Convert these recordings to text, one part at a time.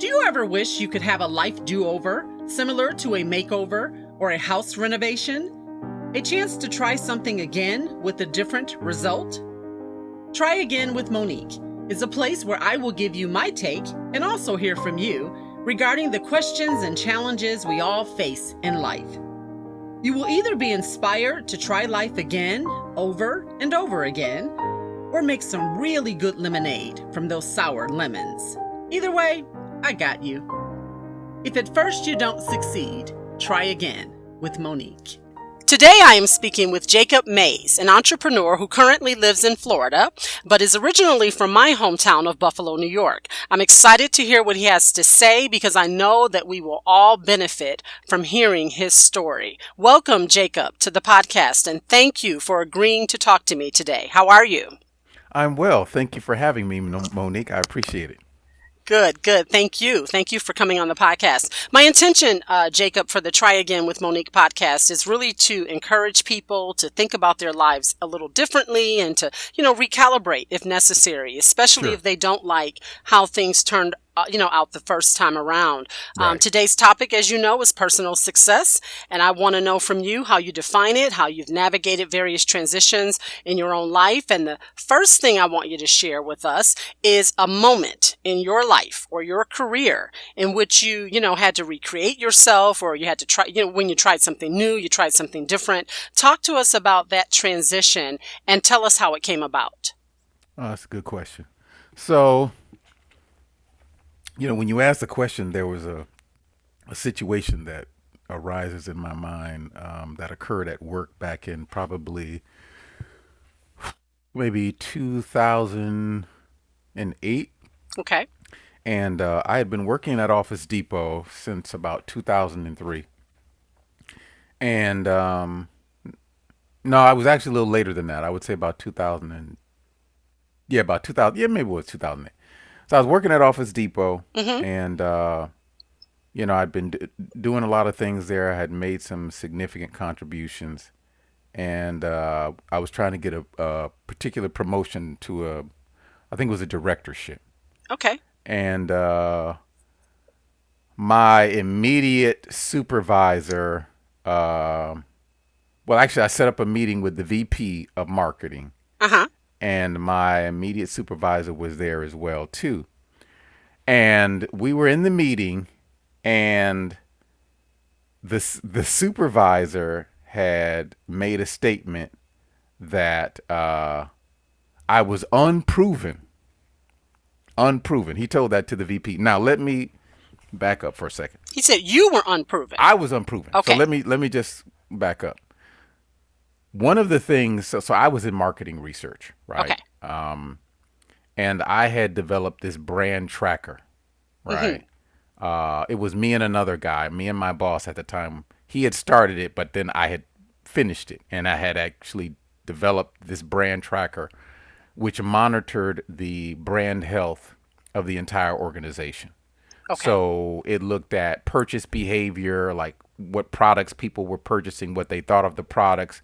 Do you ever wish you could have a life do over, similar to a makeover or a house renovation? A chance to try something again with a different result? Try Again with Monique is a place where I will give you my take and also hear from you regarding the questions and challenges we all face in life. You will either be inspired to try life again, over and over again, or make some really good lemonade from those sour lemons. Either way, I got you. If at first you don't succeed, try again with Monique. Today I am speaking with Jacob Mays, an entrepreneur who currently lives in Florida, but is originally from my hometown of Buffalo, New York. I'm excited to hear what he has to say because I know that we will all benefit from hearing his story. Welcome, Jacob, to the podcast, and thank you for agreeing to talk to me today. How are you? I'm well. Thank you for having me, Monique. I appreciate it. Good, good. Thank you. Thank you for coming on the podcast. My intention, uh, Jacob, for the Try Again with Monique podcast is really to encourage people to think about their lives a little differently and to, you know, recalibrate if necessary, especially sure. if they don't like how things turned you know, out the first time around. Um, right. Um, today's topic, as you know, is personal success. And I want to know from you how you define it, how you've navigated various transitions in your own life. And the first thing I want you to share with us is a moment in your life or your career in which you, you know, had to recreate yourself or you had to try, you know, when you tried something new, you tried something different. Talk to us about that transition and tell us how it came about. Oh, that's a good question. So, you know, when you asked the question, there was a a situation that arises in my mind um, that occurred at work back in probably maybe 2008. Okay. And uh, I had been working at Office Depot since about 2003. And um, no, I was actually a little later than that. I would say about 2000 and yeah, about 2000. Yeah, maybe it was 2008. So I was working at Office Depot, mm-hmm. and uh, you know I'd been d- doing a lot of things there. I had made some significant contributions, and uh, I was trying to get a, a, particular promotion to a, I think it was a directorship. Okay. And uh, my immediate supervisor, uh, well, actually, I set up a meeting with the VP of marketing. Uh huh and my immediate supervisor was there as well too. And we were in the meeting and the the supervisor had made a statement that uh, I was unproven. Unproven. He told that to the VP. Now let me back up for a second. He said you were unproven. I was unproven. Okay. So let me let me just back up one of the things so, so i was in marketing research right okay. um, and i had developed this brand tracker mm-hmm. right mm-hmm. uh, it was me and another guy me and my boss at the time he had started it but then i had finished it and i had actually developed this brand tracker which monitored the brand health of the entire organization okay. so it looked at purchase behavior like what products people were purchasing what they thought of the products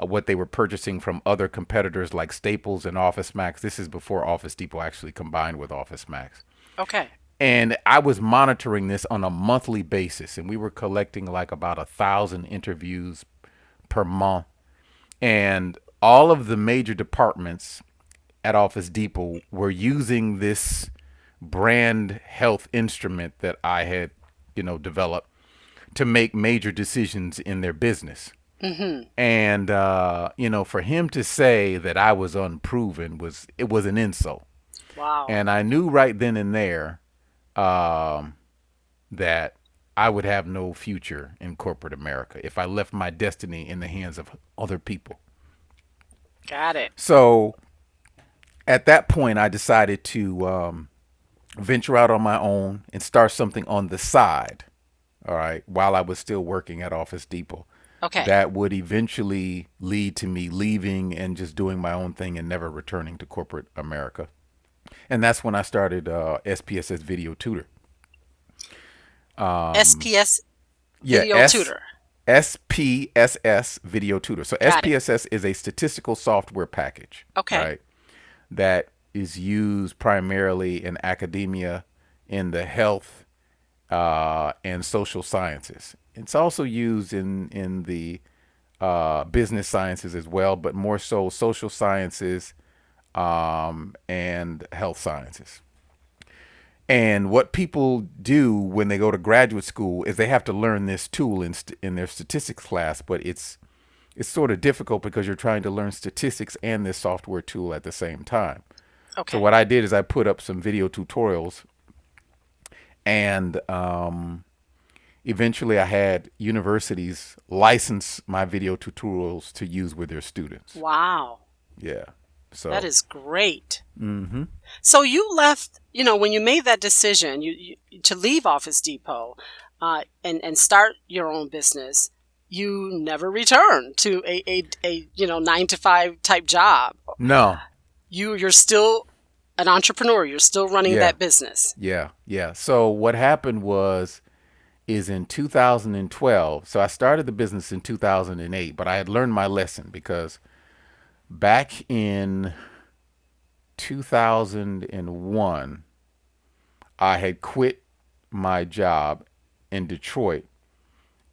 uh, what they were purchasing from other competitors like Staples and Office Max. This is before Office Depot actually combined with Office Max. Okay. And I was monitoring this on a monthly basis, and we were collecting like about a thousand interviews per month. And all of the major departments at Office Depot were using this brand health instrument that I had, you know, developed to make major decisions in their business. Mm-hmm. And uh, you know, for him to say that I was unproven was it was an insult. Wow. And I knew right then and there um, that I would have no future in corporate America if I left my destiny in the hands of other people. Got it. So at that point, I decided to um, venture out on my own and start something on the side. All right, while I was still working at Office Depot. Okay. That would eventually lead to me leaving and just doing my own thing and never returning to corporate America. And that's when I started uh, SPSS Video Tutor. Um, SPS Video yeah, S- Tutor. SPSS Video Tutor. So Got SPSS it. is a statistical software package. Okay. Right. That is used primarily in academia, in the health uh, and social sciences. It's also used in in the uh, business sciences as well, but more so social sciences um, and health sciences. And what people do when they go to graduate school is they have to learn this tool in, in their statistics class, but it's it's sort of difficult because you're trying to learn statistics and this software tool at the same time. Okay. So what I did is I put up some video tutorials, and um, eventually I had universities license my video tutorials to use with their students. Wow. Yeah. So that is great. Mm-hmm. So you left, you know, when you made that decision, you, you to leave Office Depot, uh, and and start your own business. You never returned to a, a, a you know nine to five type job. No. You you're still an entrepreneur. You're still running Yeah. that business. Yeah, yeah. So what happened was is in 2012. So I started the business in 2008, but I had learned my lesson because back in 2001 I had quit my job in Detroit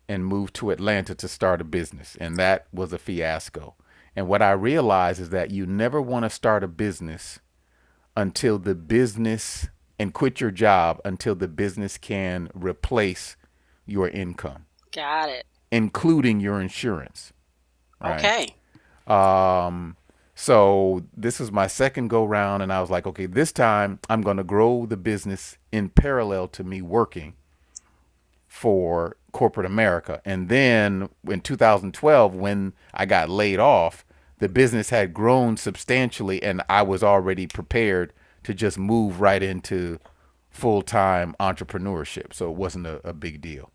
and moved to Atlanta to start a business, and that was a fiasco. And what I realized is that you never want to start a business until the business and quit your job until the business can replace your income, Got it. including your insurance. right? Okay. Um, so this was my second go round, and I was like, okay, this time I'm going to grow the business in parallel to me working for corporate America. And then in 2012, when I got laid off, the business had grown substantially, and I was already prepared to just move right into full time entrepreneurship. So it wasn't a, a big deal.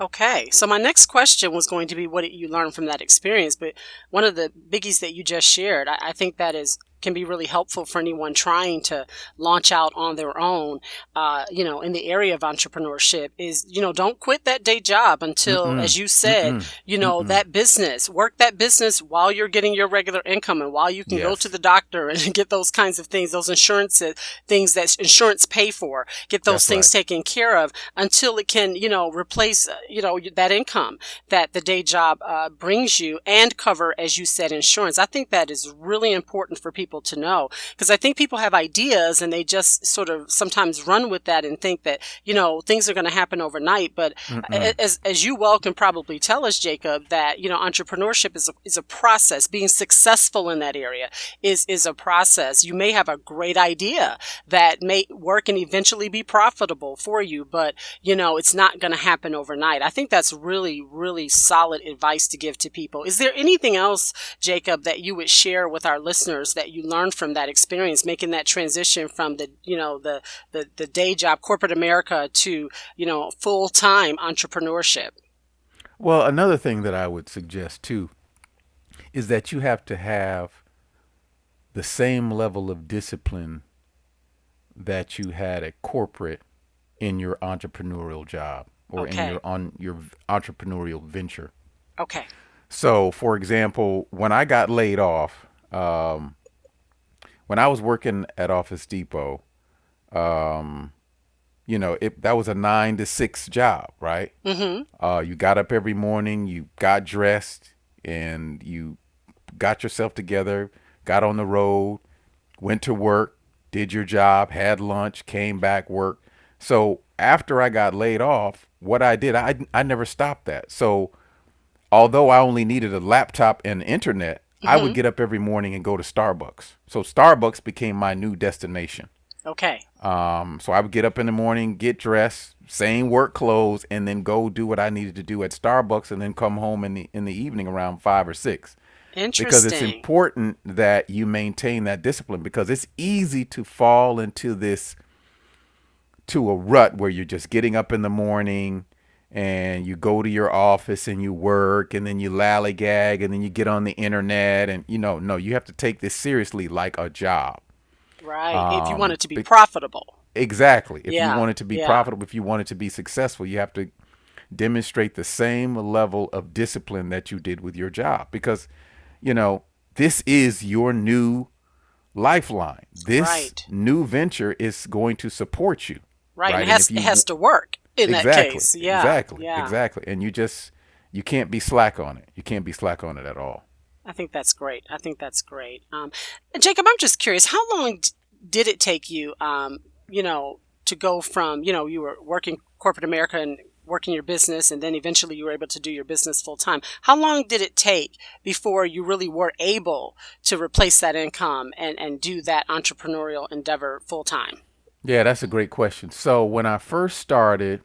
Okay, so my next question was going to be what did you learn from that experience? But one of the biggies that you just shared, I, I think that is can be really helpful for anyone trying to launch out on their own. Uh, you know, in the area of entrepreneurship, is you know don't quit that day job until, Mm-mm. as you said, Mm-mm. you know Mm-mm. that business. Work that business while you're getting your regular income and while you can go to the doctor and get those kinds of things, those insurance things that insurance pay for. Get those That's things right. taken care of until it can, you know, replace, uh, you know, that income that the day job uh, brings you and cover, as you said, insurance. I think that is really important for people to know because I think people have ideas and they just sort of sometimes run with that and think that, you know, things are going to happen overnight. But Mm-mm. as, as you well can probably tell us, Jacob, that, you know, entrepreneurship is a, is a process. Being successful in that area is, is a process. You may have a great idea that may work and eventually be profitable for you, but you know, it's not going to happen overnight. I think that's really, really solid advice to give to people. Is there anything else, Jacob, that you would share with our listeners that you learned from that experience, making that transition from the, you know, the, the, the day job, corporate America to, you know, full time entrepreneurship? Well, another thing that I would suggest too is that you have to have the same level of discipline that you had at corporate in your entrepreneurial job or Okay. in your on your entrepreneurial venture. Okay. So, for example, when I got laid off, um, when I was working at Office Depot, um, you know, it that was a nine to six job, right? Mm-hmm. Uh, you got up every morning, you got dressed, and you got yourself together, got on the road, went to work, did your job, had lunch, came back, worked. So after I got laid off, what I did, I I never stopped that. So although I only needed a laptop and internet, I would get up every morning and go to Starbucks. So Starbucks became my new destination. Okay. Um, so I would get up in the morning, get dressed, same work clothes, and then go do what I needed to do at Starbucks, and then come home in the in the evening around five or six. Interesting. Because it's important that you maintain that discipline because it's easy to fall into this to a rut where you're just getting up in the morning and you go to your office and you work and then you lallygag and then you get on the internet and you know no you have to take this seriously like a job right. if you um, want it to be be- profitable. Exactly. If Yeah, you want it to be yeah. profitable, if you want it to be successful, you have to demonstrate the same level of discipline that you did with your job because, you know, this is your new lifeline. This Right. new venture is going to support you. Right. right? It, has, you, it has to work in exactly, that case. Yeah. Exactly. Yeah. Exactly. And you just you can't be slack on it. You can't be slack on it at all. I think that's great. I think that's great. Um, Jacob, I'm just curious, how long d- did it take you, um, you know, to go from, you know, you were working corporate America and working your business and then eventually you were able to do your business full time. How long did it take before you really were able to replace that income and, and do that entrepreneurial endeavor full time? Yeah, that's a great question. So when I first started,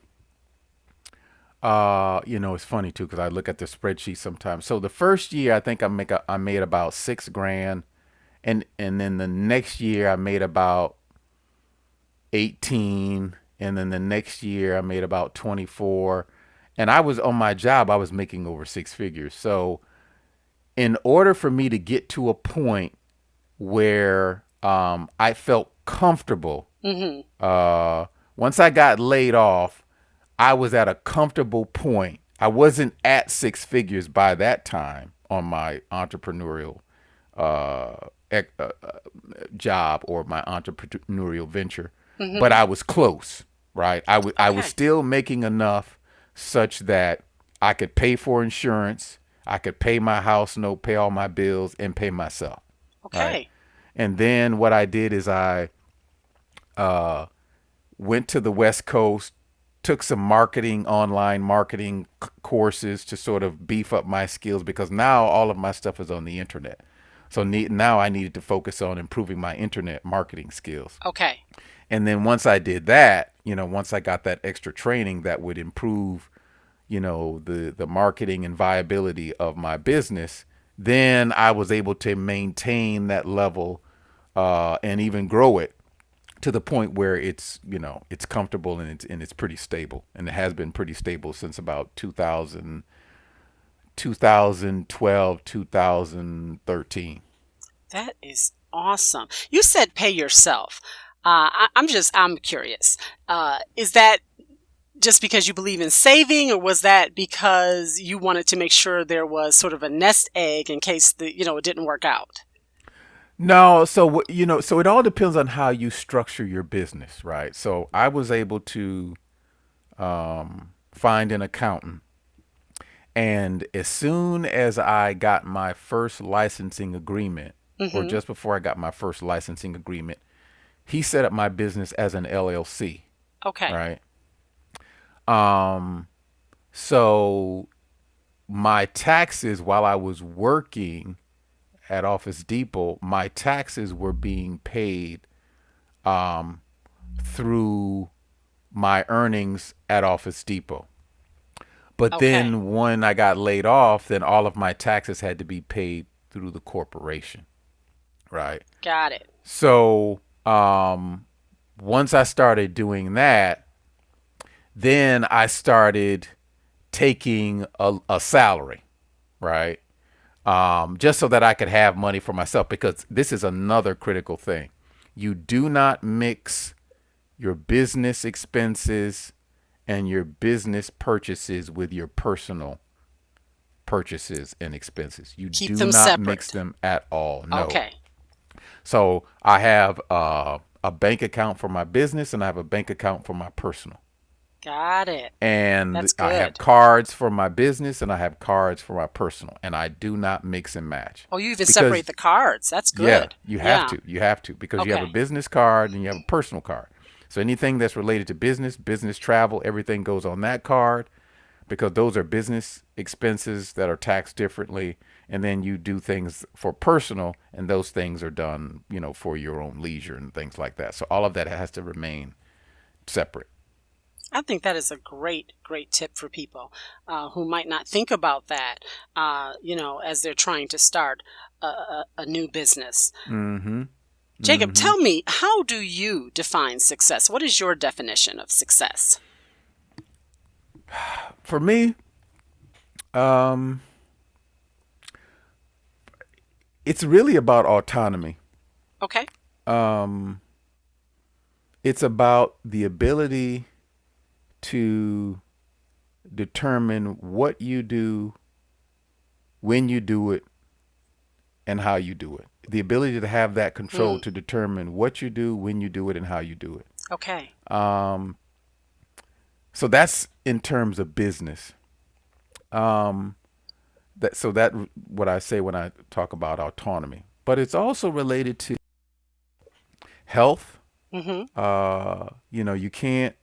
uh, you know, it's funny too because I look at the spreadsheet sometimes. So the first year, I think I make a, I made about six grand, and and then the next year I made about eighteen, and then the next year I made about twenty four, and I was on my job. I was making over six figures. So, in order for me to get to a point where um, I felt comfortable Mm-hmm. Uh, once I got laid off, I was at a comfortable point. I wasn't at six figures by that time on my entrepreneurial uh, ec- uh, uh job or my entrepreneurial venture, mm-hmm. but I was close. Right, I, w- okay. I was still making enough such that I could pay for insurance, I could pay my house note, pay all my bills, and pay myself. Okay. Right? And then what I did is I uh, went to the West Coast, took some marketing, online marketing courses to sort of beef up my skills because now all of my stuff is on the internet. So ne- now I needed to focus on improving my internet marketing skills. Okay. And then once I did that, you know, once I got that extra training that would improve, you know, the the marketing and viability of my business, then I was able to maintain that level uh, and even grow it to the point where it's you know it's comfortable and it's and it's pretty stable. And it has been pretty stable since about 2000 2012 2013 that is awesome. You said pay yourself. Uh, I, am just i'm curious. Uh, is that just because you believe in saving or was that because you wanted to make sure there was sort of a nest egg in case the you know it didn't work out no, so you know, so it all depends on how you structure your business, right? So I was able to um, find an accountant, and as soon as I got my first licensing agreement, mm-hmm. or just before I got my first licensing agreement, he set up my business as an LLC. Okay. Right. Um, so my taxes while I was working at Office Depot, my taxes were being paid um, through my earnings at Office Depot. But okay. then when I got laid off, then all of my taxes had to be paid through the corporation. Right. Got it. So um, once I started doing that, then I started taking a, a salary. Right um, just so that I could have money for myself. Because this is another critical thing. You do not mix your business expenses and your business purchases with your personal purchases and expenses. You Keep do not separate. mix them at all. No. Okay. So I have uh, a bank account for my business and I have a bank account for my personal. Got it. And I have cards for my business and I have cards for my personal, and I do not mix and match. Oh, you even because, separate the cards. That's good. Yeah, you have yeah. to. You have to because okay. you have a business card and you have a personal card. So anything that's related to business, business travel, everything goes on that card because those are business expenses that are taxed differently and then you do things for personal and those things are done, you know, for your own leisure and things like that. So all of that has to remain separate. I think that is a great, great tip for people uh, who might not think about that, uh, you know, as they're trying to start a, a, a new business. Mm-hmm. Jacob, mm-hmm. tell me, how do you define success? What is your definition of success? For me, um, it's really about autonomy. Okay. Um, it's about the ability to determine what you do, when you do it, and how you do it. The ability to have that control mm. to determine what you do, when you do it, and how you do it. Okay. Um, so that's in terms of business. Um, that so that what I say when I talk about autonomy, but it's also related to health. Mm-hmm. Uh, you know, you can't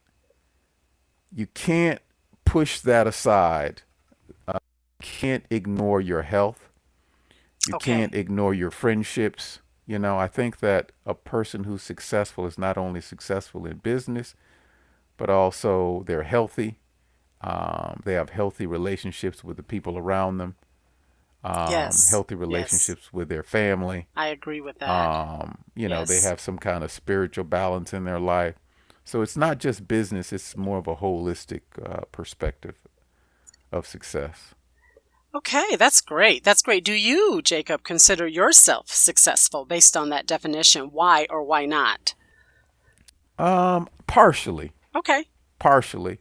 you can't push that aside. Uh, you can't ignore your health. You Okay. can't ignore your friendships. You know, I think that a person who's successful is not only successful in business, but also they're healthy. Um, they have healthy relationships with the people around them, um, Yes. healthy Yes. relationships with their family. I agree with that. Um, you know, they have some kind of spiritual balance in their life. So it's not just business, it's more of a holistic uh, perspective of success. Okay, that's great. That's great. Do you, Jacob, consider yourself successful based on that definition? Why or why not? Um, partially, Okay. partially.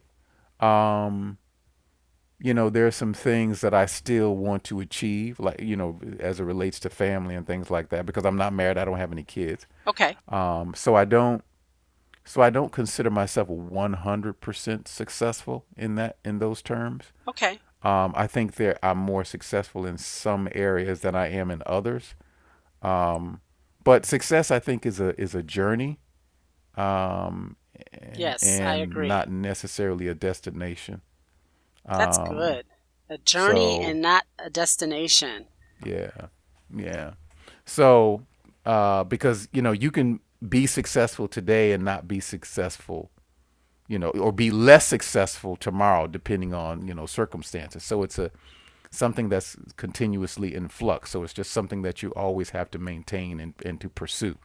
Um, you know, there are some things that I still want to achieve, like, you know, as it relates to family and things like that, because I'm not married, I don't have any kids. Okay. Um, so I don't, so I don't consider myself 100% successful in that, in those terms. Okay. Um, I think there I'm more successful in some areas than I am in others. Um, but success, I think, is a is a journey, um, and, Yes, I agree. not necessarily a destination. That's Um, good. A journey so and not a destination. yeah, yeah. So uh, because you know you can be successful today and not be successful, you know, or be less successful tomorrow, depending on you know circumstances. So it's a something that's continuously in flux. So it's just something that you always have to maintain and, and to pursue.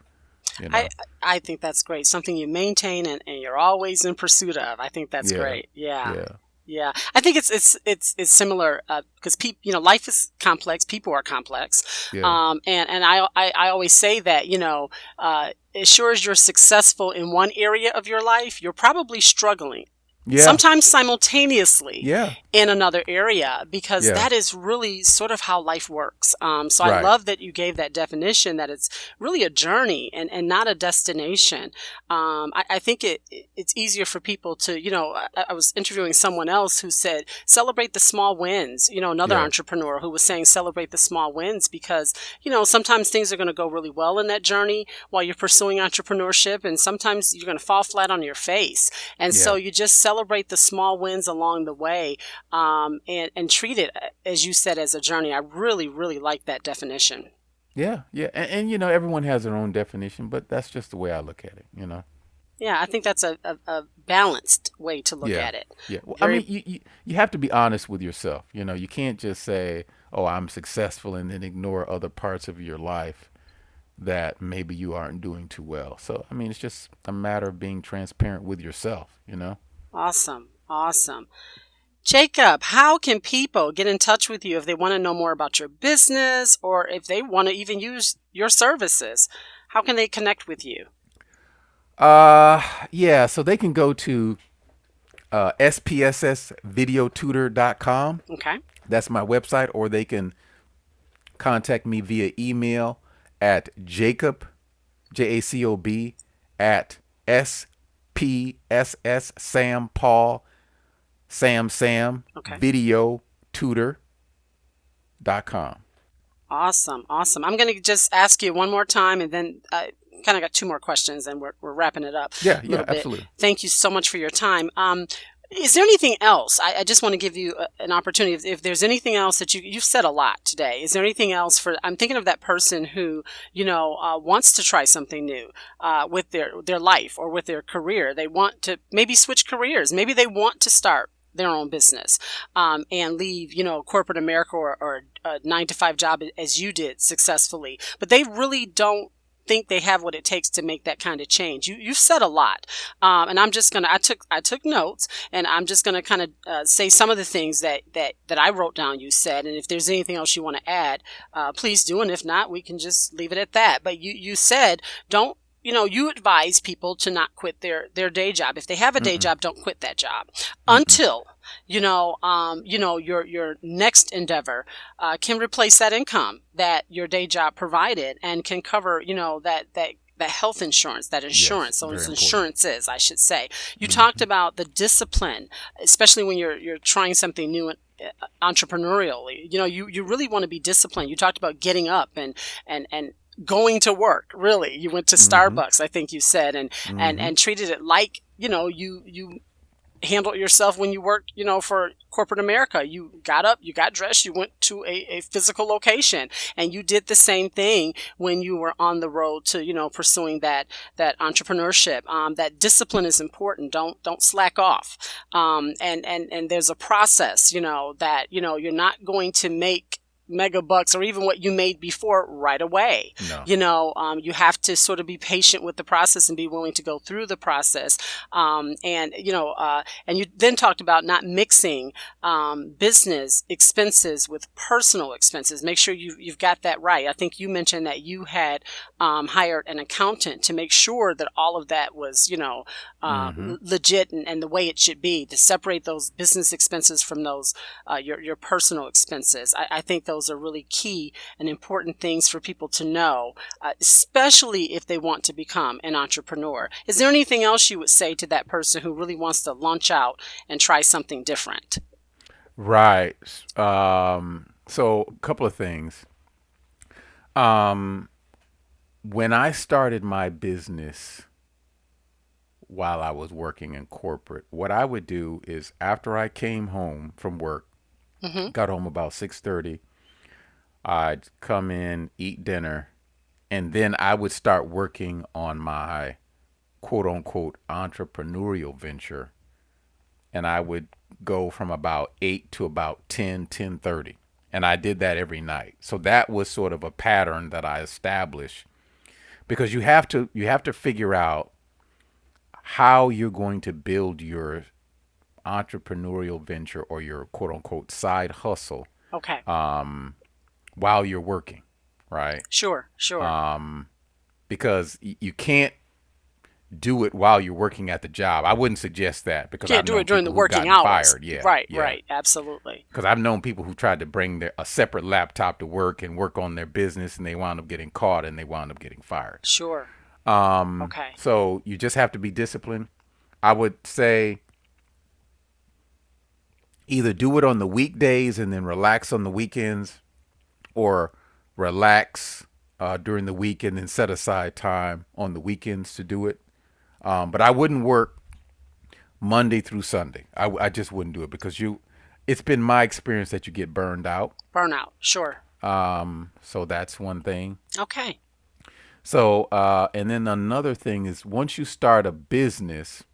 You know. I I think that's great. Something you maintain and, and you're always in pursuit of. I think that's Yeah. great. Yeah. yeah. Yeah, I think it's it's it's it's similar because people, you know, life is complex. People are complex, Yeah. um, and and I, I I always say that you know, uh, as sure as you're successful in one area of your life, you're probably struggling. Yeah. Sometimes simultaneously yeah. in another area because Yeah. that is really sort of how life works. Um, so I love that you gave that definition that it's really a journey and, and not a destination. Um, I, I think it it's easier for people to, you know, I, I was interviewing someone else who said celebrate the small wins. You know, another Yeah. entrepreneur who was saying celebrate the small wins because you know sometimes things are going to go really well in that journey while you're pursuing entrepreneurship, and sometimes you're going to fall flat on your face. And so you just celebrate the small wins along the way um, and, and treat it, as you said, as a journey. I really, really like that definition. Yeah. Yeah. And, and you know, everyone has their own definition, but that's just the way I look at it. You know. Yeah, I think that's a, a, a balanced way to look Yeah. at it. Yeah. Well, I mean, you, you you have to be honest with yourself. You know, you can't just say, "Oh, I'm successful," and then ignore other parts of your life that maybe you aren't doing too well. So, I mean, it's just a matter of being transparent with yourself. You know. Awesome. Awesome. Jacob, how can people get in touch with you if they want to know more about your business or if they want to even use your services? How can they connect with you? Uh, yeah. So they can go to uh, spssvideotutor.com. Okay. That's my website, or they can contact me via email at jacob, J A C O B, at S P S S Sam Paul Sam Sam Okay. Video Tutor dot com. Awesome. Awesome. I'm going to just ask you one more time and then I kind of got two more questions and we're, we're wrapping it up. Yeah, yeah, bit. absolutely. Thank you so much for your time. Um, is there anything else? I, I just want to give you a, an opportunity. If, if there's anything else that you you've said a lot today, is there anything else for? I'm thinking of that person who you know uh, wants to try something new uh, with their their life or with their career. They want to maybe switch careers. Maybe they want to start their own business um, and leave you know corporate America or, or a nine to five job as you did successfully, but they really don't think they have what it takes to make that kind of change. You you've said a lot, um, and I'm just gonna I took I took notes, and I'm just gonna kind of uh, say some of the things that that that I wrote down. You said, and if there's anything else you want to add, uh, please do, and if not, we can just leave it at that. But you you said don't. You know, you advise people to not quit their their day job. If they have a day job, don't quit that job until you know, um, you know, your your next endeavor uh, can replace that income that your day job provided and can cover, you know, that that that health insurance, that insurance, important. insurances, I should say. You Mm-hmm. talked about the discipline, especially when you're you're trying something new and uh, entrepreneurially. You know, you you really want to be disciplined. You talked about getting up and and and going to work. Really, you went to Mm-hmm. Starbucks, I think you said, and and and treated it like you know you you handled yourself when you worked, you know, for corporate America. You got up, you got dressed, you went to a, a physical location, and you did the same thing when you were on the road to, you know, pursuing that that entrepreneurship. Um, that discipline is important. Don't don't slack off. Um, and and and there's a process, you know, that you know you're not going to make mega bucks or even what you made before right away. No. you know um, you have to sort of be patient with the process and be willing to go through the process. Um, and you know uh, and you then talked about not mixing um, business expenses with personal expenses. Make sure you, you've got that right. I think you mentioned that you had um, hired an accountant to make sure that all of that was you know uh, Mm-hmm. legit and, and the way it should be to separate those business expenses from those uh, your, your personal expenses. I, I think those are really key and important things for people to know uh, especially if they want to become an entrepreneur. Is there anything else you would say to that person who really wants to launch out and try something different? Right. Um, so a couple of things. Um, when I started my business while I was working in corporate, what I would do is after I came home from work, got home about 6:30, I'd come in, eat dinner, and then I would start working on my quote unquote entrepreneurial venture and I would go from about 8 to about 10 10:30 and I did that every night. So that was sort of a pattern that I established because you have to you have to figure out how you're going to build your entrepreneurial venture or your quote unquote side hustle Okay. Um, while you're working, right? sure, sure. Um, because you can't do it while you're working at the job. I wouldn't suggest that because Can't I've do it during the working hours. Fired. Yeah, right, yeah. right. Absolutely. Because I've known people who tried to bring their, a separate laptop to work and work on their business, and they wound up getting caught and they wound up getting fired. Sure. Um, Okay. So you just have to be disciplined. I would say either do it on the weekdays and then relax on the weekends, or relax uh, during the week and then set aside time on the weekends to do it. Um, but I wouldn't work Monday through Sunday. I, I just wouldn't do it because you. It's been my experience that you get burned out. Burnout. Sure. Um, so that's one thing. Okay. So, uh, and then another thing is once you start a business,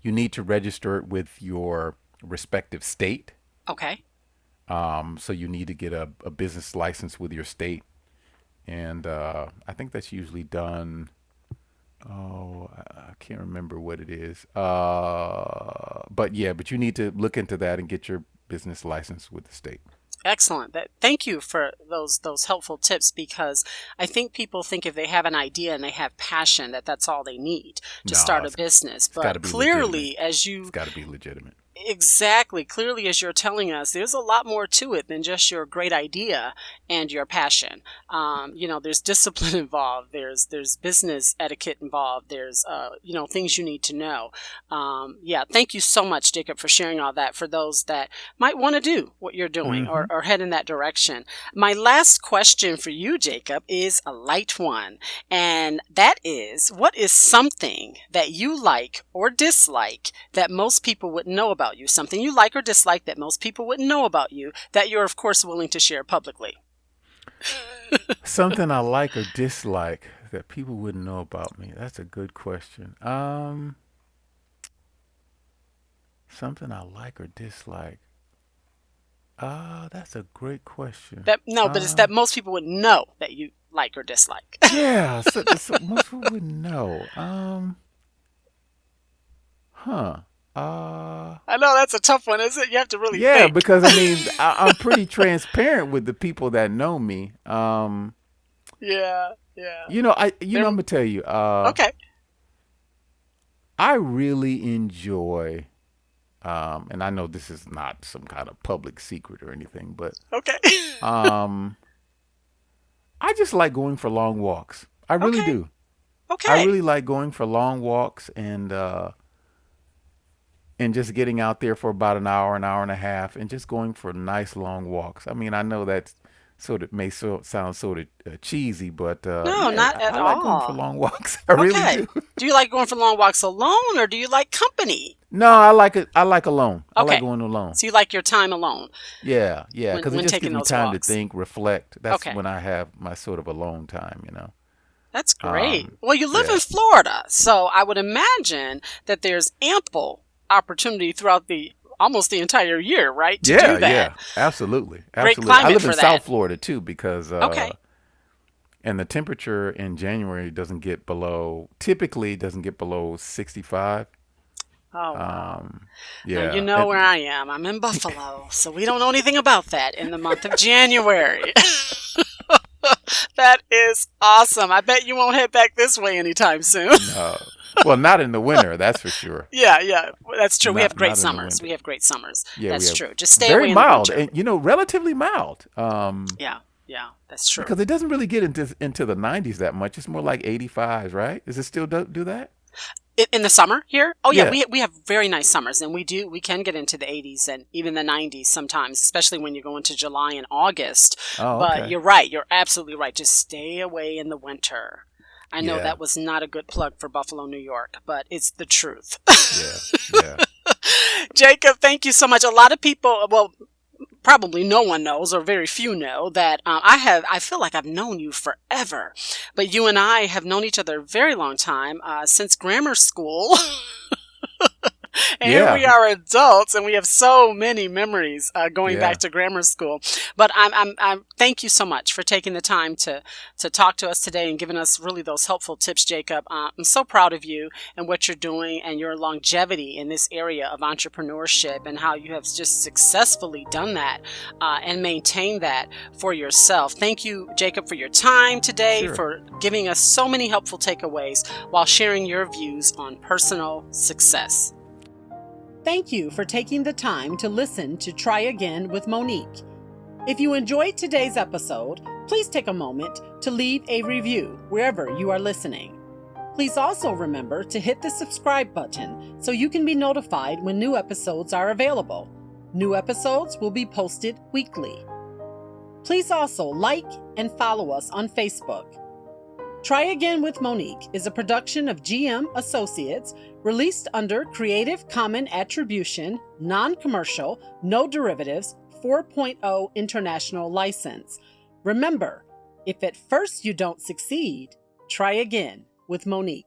you need to register it with your respective state. Okay. Um, so you need to get a, a business license with your state. And uh, I think that's usually done. Oh, I can't remember what it is. Uh, but yeah, but you need to look into that and get your business license with the state. Excellent. That, thank you for those those helpful tips because I think people think if they have an idea and they have passion that that's all they need to No, start a business. But clearly, as you It's got to be legitimate. Exactly clearly as you're telling us, there's a lot more to it than just your great idea and your passion. Um, you know, there's discipline involved. There's there's business etiquette involved. There's uh, you know things you need to know. Um, yeah, thank you so much, Jacob, for sharing all that. For those that might want to do what you're doing or, or head in that direction. My last question for you, Jacob, is a light one, and that is, what is something that you like or dislike that most people wouldn't know about you? Something you like or dislike that most people wouldn't know about you that you're, of course, willing to share publicly. Something I like or dislike that people wouldn't know about me. That's a good question. Um, something I like or dislike. Ah, that's a great question. That no, but it's that most people wouldn't know that you like or dislike. yeah, so, so most people wouldn't know. Um, huh. Uh, I know that's a tough one, isn't it? You have to really yeah, think. because I mean, I, I'm pretty transparent with the people that know me. Um, yeah, yeah. you know, I, you know, I'm gonna tell you. Uh, Okay. I really enjoy, um, and I know this is not some kind of public secret or anything, but Okay. um, I just like going for long walks. I really Okay. do. Okay. I really like going for long walks and uh, and just getting out there for about an hour, an hour and a half, and just going for nice long walks. I mean, I know that's sort of may so, sound sort of uh, cheesy, but uh, no, yeah, not at I all. like going for long walks. I okay. really do. do you like going for long walks alone, or do you like company? No, I like it. I like alone. Okay. I like going alone. So you like your time alone. Yeah, yeah, because it just gives me time walks. to think, reflect. That's Okay. when I have my sort of alone time. You know. That's great. Um, well, you live yeah. in Florida, so I would imagine that there's ample opportunity throughout the almost the entire year, right? To yeah, do that. yeah, absolutely, absolutely. I live in that. South Florida too because uh, Okay. and the temperature in January doesn't get below. Typically, doesn't get below sixty-five. Oh, wow. Um, Now, yeah, you know and- where I am. I'm in Buffalo, so we don't know anything about that in the month of January. that is awesome. I bet you won't head back this way anytime soon. uh, well, not in the winter, that's for sure. yeah, yeah, that's true. we have great not summers. We have great summers. Yeah, that's true. Just stay away Very in the mild, and you know, relatively mild. Um, yeah, yeah, that's true. because it doesn't really get into into the 90s that much. It's more like 85s, right? Does it still do, do that? In, in the summer here? Oh yeah, Yeah. we we have very nice summers, and we do we can get into the 80s and even the 90s sometimes, especially when you go into July and August. Oh, But okay. you're right. You're absolutely right. Just stay away in the winter. I know Yeah. that was not a good plug for Buffalo, New York, but it's the truth. yeah, yeah. Jacob, thank you so much. A lot of people, well, probably no one knows, or very few know, that um, I have. I feel like I've known you forever, but you and I have known each other a very long time uh, since grammar school. And Yeah. here we are adults, and we have so many memories uh, going Yeah. back to grammar school. But I'm, I'm, I'm, thank you so much for taking the time to to talk to us today and giving us really those helpful tips, Jacob. Uh, I'm so proud of you and what you're doing and your longevity in this area of entrepreneurship and how you have just successfully done that uh, and maintained that for yourself. Thank you, Jacob, for your time today, Sure. for giving us so many helpful takeaways while sharing your views on personal success. Thank you for taking the time to listen to Try Again with Monique. If you enjoyed today's episode, please take a moment to leave a review wherever you are listening. Please also remember to hit the subscribe button so you can be notified when new episodes are available. New episodes will be posted weekly. Please also like and follow us on Facebook. Try Again with Monique is a production of GM Associates released under Creative Common Attribution, Non Commercial, No Derivatives 4.0 International License. Remember, if at first you don't succeed, try again with Monique.